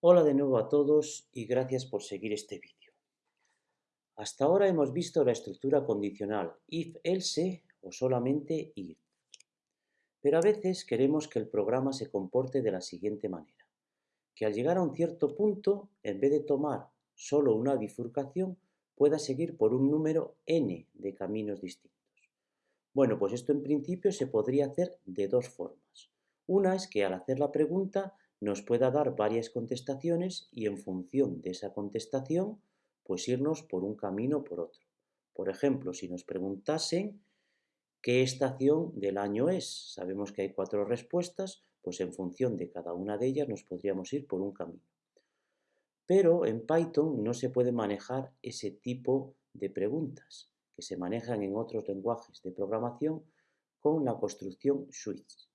Hola de nuevo a todos y gracias por seguir este vídeo. Hasta ahora hemos visto la estructura condicional if-else o solamente if. Pero a veces queremos que el programa se comporte de la siguiente manera, que al llegar a un cierto punto, en vez de tomar solo una bifurcación, pueda seguir por un número n de caminos distintos. Bueno, pues esto en principio se podría hacer de dos formas. Una es que al hacer la pregunta nos pueda dar varias contestaciones y en función de esa contestación, pues irnos por un camino o por otro. Por ejemplo, si nos preguntasen qué estación del año es, sabemos que hay cuatro respuestas, pues en función de cada una de ellas nos podríamos ir por un camino. Pero en Python no se puede manejar ese tipo de preguntas, que se manejan en otros lenguajes de programación con la construcción switch.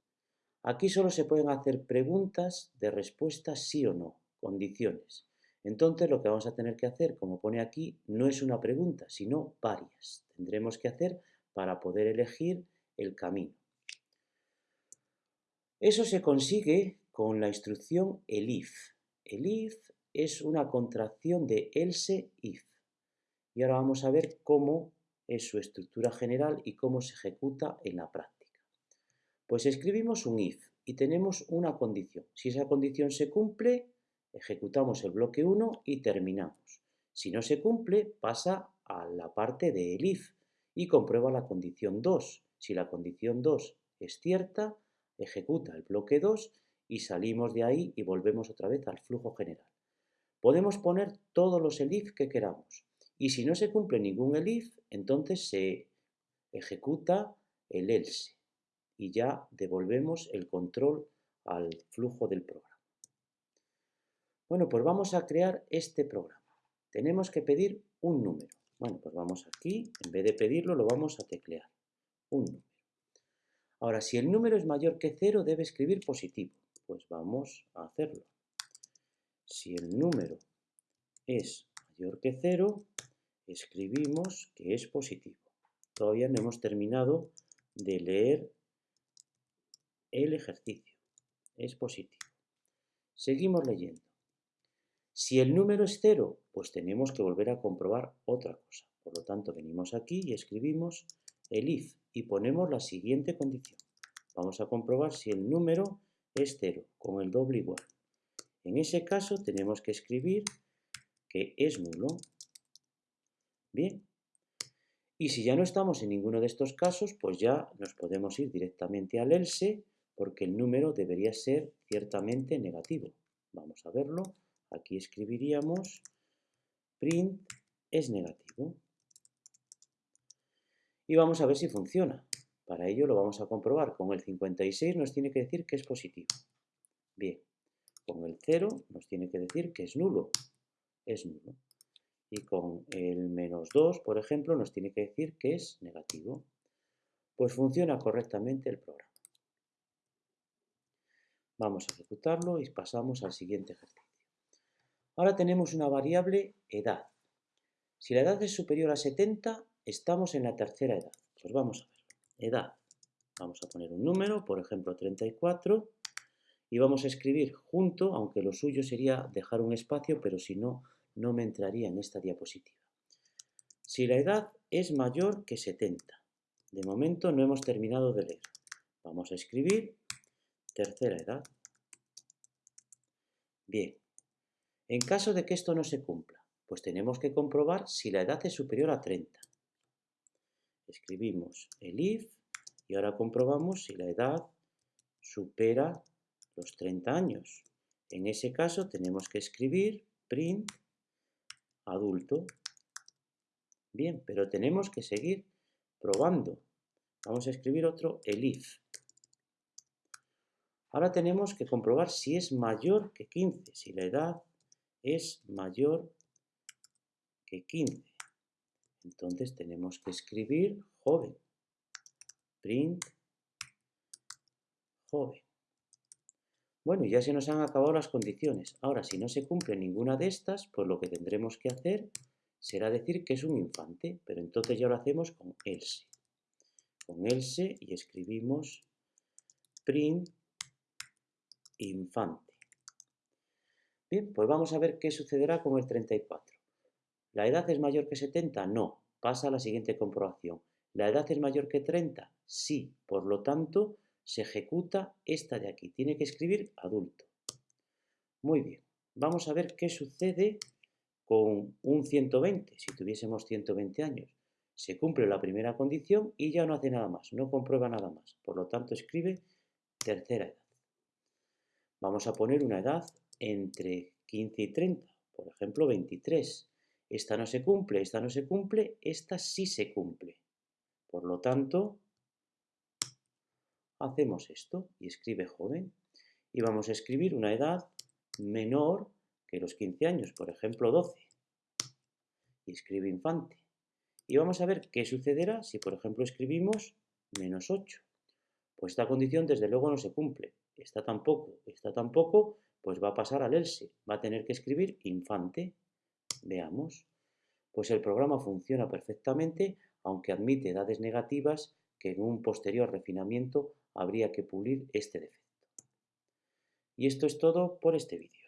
Aquí solo se pueden hacer preguntas de respuesta sí o no, condiciones. Entonces lo que vamos a tener que hacer, como pone aquí, no es una pregunta, sino varias. Tendremos que hacer para poder elegir el camino. Eso se consigue con la instrucción elif. Elif es una contracción de else if. Y ahora vamos a ver cómo es su estructura general y cómo se ejecuta en la práctica. Pues escribimos un if y tenemos una condición. Si esa condición se cumple, ejecutamos el bloque 1 y terminamos. Si no se cumple, pasa a la parte del if y comprueba la condición 2. Si la condición 2 es cierta, ejecuta el bloque 2 y salimos de ahí y volvemos otra vez al flujo general. Podemos poner todos los elif que queramos y si no se cumple ningún elif, entonces se ejecuta el else y ya devolvemos el control al flujo del programa. Bueno, pues vamos a crear este programa. Tenemos que pedir un número. Bueno, pues vamos aquí, en vez de pedirlo, lo vamos a teclear. Un número. Ahora, si el número es mayor que cero, debe escribir positivo. Pues vamos a hacerlo. Si el número es mayor que cero, escribimos que es positivo. Todavía no hemos terminado de leer el ejercicio. Es positivo. Seguimos leyendo. Si el número es cero, pues tenemos que volver a comprobar otra cosa. Por lo tanto, venimos aquí y escribimos el if y ponemos la siguiente condición. Vamos a comprobar si el número es cero, con el doble igual. En ese caso tenemos que escribir que es nulo. Bien. Y si ya no estamos en ninguno de estos casos, pues ya nos podemos ir directamente al else porque el número debería ser ciertamente negativo. Vamos a verlo. Aquí escribiríamos print es negativo. Y vamos a ver si funciona. Para ello lo vamos a comprobar. Con el 56 nos tiene que decir que es positivo. Bien. Con el 0 nos tiene que decir que es nulo. Es nulo. Y con el menos 2, por ejemplo, nos tiene que decir que es negativo. Pues funciona correctamente el programa. Vamos a ejecutarlo y pasamos al siguiente ejercicio. Ahora tenemos una variable edad. Si la edad es superior a 70, estamos en la tercera edad. Pues vamos a ver. Edad. Vamos a poner un número, por ejemplo 34, y vamos a escribir junto, aunque lo suyo sería dejar un espacio, pero si no, no me entraría en esta diapositiva. Si la edad es mayor que 70, de momento no hemos terminado de leer. Vamos a escribir Tercera edad. Bien, en caso de que esto no se cumpla, pues tenemos que comprobar si la edad es superior a 30. Escribimos el if y ahora comprobamos si la edad supera los 30 años. En ese caso tenemos que escribir print adulto. Bien, pero tenemos que seguir probando. Vamos a escribir otro el if. Ahora tenemos que comprobar si es mayor que 15, si la edad es mayor que 15. Entonces tenemos que escribir joven. Print joven. Bueno, ya se nos han acabado las condiciones. Ahora, si no se cumple ninguna de estas, pues lo que tendremos que hacer será decir que es un infante, pero entonces ya lo hacemos con else. Con else y escribimos print infante. Bien, pues vamos a ver qué sucederá con el 34. ¿La edad es mayor que 70? No. Pasa a la siguiente comprobación. ¿La edad es mayor que 30? Sí. Por lo tanto, se ejecuta esta de aquí. Tiene que escribir adulto. Muy bien. Vamos a ver qué sucede con un 120, si tuviésemos 120 años. Se cumple la primera condición y ya no hace nada más, no comprueba nada más. Por lo tanto, escribe tercera edad. Vamos a poner una edad entre 15 y 30, por ejemplo 23. Esta no se cumple, esta no se cumple, esta sí se cumple. Por lo tanto, hacemos esto y escribe joven y vamos a escribir una edad menor que los 15 años, por ejemplo 12. Y escribe infante. Y vamos a ver qué sucederá si, por ejemplo, escribimos menos 8. Pues esta condición desde luego no se cumple. Esta tampoco, esta tampoco, pues va a pasar al else. Va a tener que escribir infante. Veamos. Pues el programa funciona perfectamente, aunque admite edades negativas que en un posterior refinamiento habría que pulir este defecto. Y esto es todo por este vídeo.